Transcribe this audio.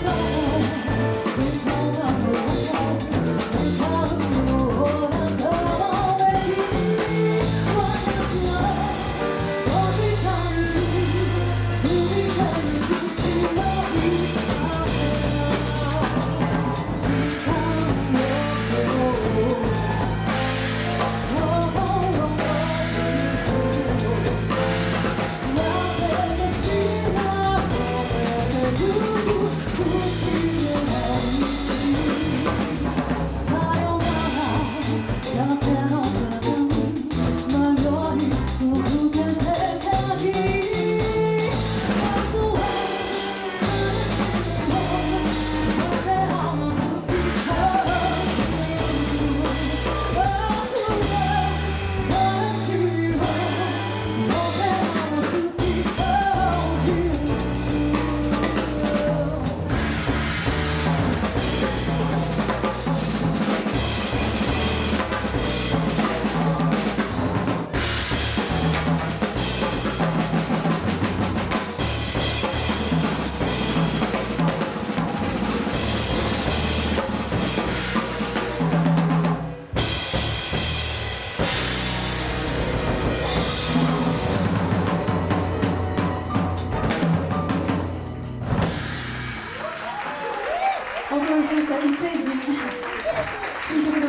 goodbye. Ooh. メッセージ。